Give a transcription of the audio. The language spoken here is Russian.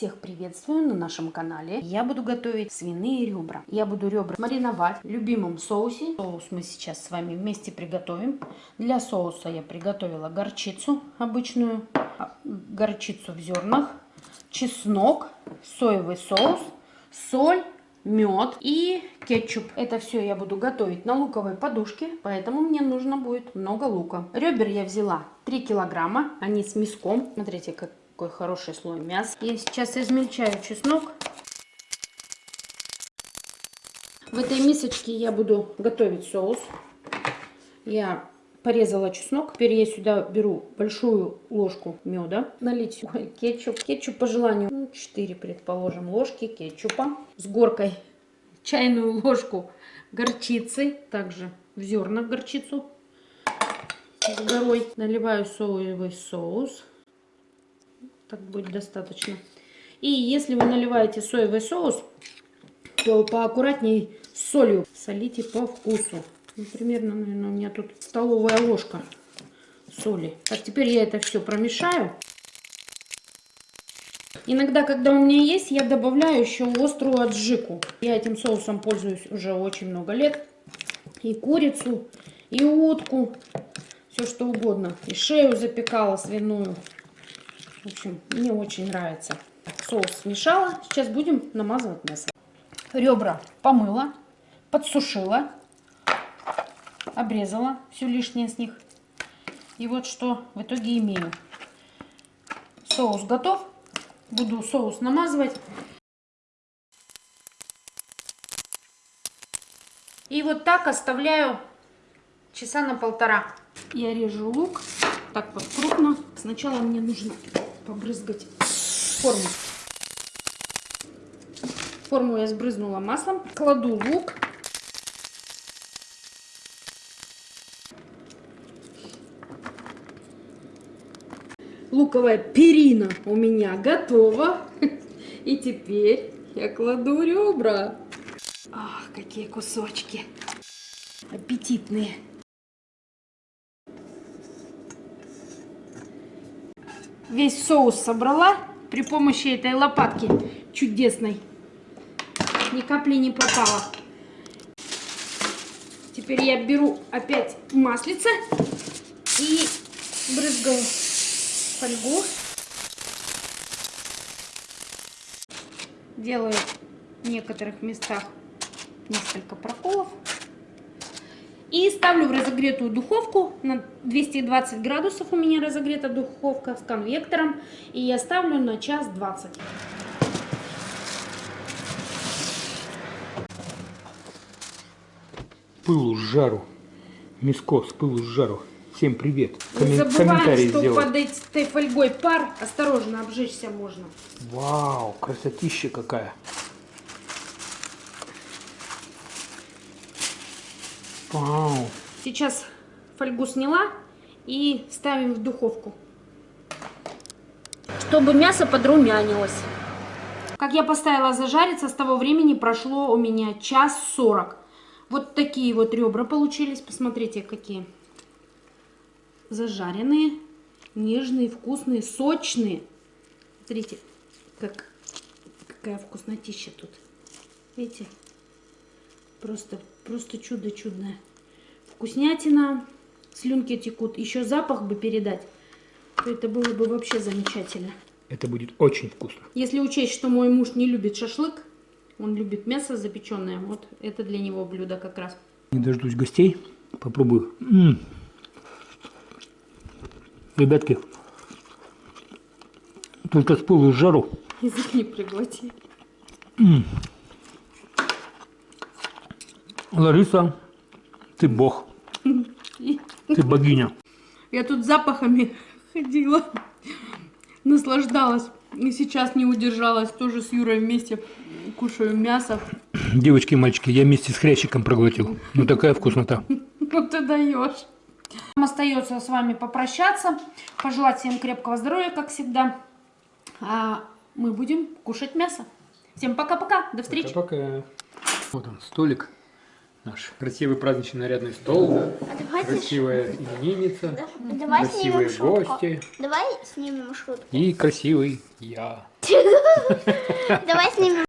Всех приветствую на нашем канале. Я буду готовить свиные ребра. Я буду ребра мариновать в любимом соусе. Соус мы сейчас с вами вместе приготовим. Для соуса я приготовила горчицу обычную, а, горчицу в зернах, чеснок, соевый соус, соль, мед и кетчуп. Это все я буду готовить на луковой подушке, поэтому мне нужно будет много лука. Ребер я взяла 3 килограмма, они с мяском. Смотрите, как какой хороший слой мяса. Я сейчас измельчаю чеснок. В этой мисочке я буду готовить соус. Я порезала чеснок. Теперь я сюда беру большую ложку меда. Налить ой, кетчуп. Кетчуп по желанию 4, ну, предположим, ложки кетчупа. С горкой чайную ложку горчицы. Также в зернах горчицу с горой. Наливаю соевый соус так будет достаточно. И если вы наливаете соевый соус, то поаккуратнее с солью. Солите по вкусу. Ну, примерно, наверное, у меня тут столовая ложка соли. Так, теперь я это все промешаю. Иногда, когда у меня есть, я добавляю еще острую аджику. Я этим соусом пользуюсь уже очень много лет. И курицу, и утку, все что угодно. И шею запекала свиную. В общем, мне очень нравится. Соус смешала. Сейчас будем намазывать мясо. Ребра помыла, подсушила, обрезала все лишнее с них. И вот что в итоге имею. Соус готов. Буду соус намазывать. И вот так оставляю часа на полтора. Я режу лук так вот крупно. Сначала мне нужно побрызгать форму. Форму я сбрызнула маслом. Кладу лук. Луковая перина у меня готова. И теперь я кладу ребра. Ах, какие кусочки. Аппетитные. Весь соус собрала при помощи этой лопатки чудесной. Ни капли не попало. Теперь я беру опять маслице и брызгаю фольгу. Делаю в некоторых местах несколько проколов. И ставлю в разогретую духовку на 220 градусов у меня разогрета духовка с конвектором. И я ставлю на час 20. Пылу с жару. Миско с пылу с жару. Всем привет. Не забываем, что сделать. под этой фольгой пар. Осторожно, обжечься можно. Вау, красотища какая. Вау. Сейчас фольгу сняла и ставим в духовку, чтобы мясо подрумянилось. Как я поставила зажариться, с того времени прошло у меня час сорок. Вот такие вот ребра получились. Посмотрите, какие зажаренные, нежные, вкусные, сочные. Смотрите, как, какая вкуснотища тут. Видите? Просто, просто чудо чудное. Вкуснятина, слюнки текут. Еще запах бы передать, то это было бы вообще замечательно. Это будет очень вкусно. Если учесть, что мой муж не любит шашлык, он любит мясо запеченное, вот это для него блюдо как раз. Не дождусь гостей, попробую. М -м. Ребятки, только с пылу с жару. Язык не приглоти. М -м. Лариса, ты бог. Ты богиня. Я тут запахами ходила, наслаждалась. И сейчас не удержалась. Тоже с Юрой вместе кушаю мясо. Девочки и мальчики, я вместе с хрящиком проглотил. Ну такая вкуснота. Ну ты даешь. Нам остается с вами попрощаться. Пожелать всем крепкого здоровья, как всегда. А мы будем кушать мясо. Всем пока-пока. До встречи. Пока-пока. Вот он, столик наш красивый праздничный нарядный стол, а красивая именинница, Давай красивые гости. Давай снимем шутку. и красивый я. Давай снимем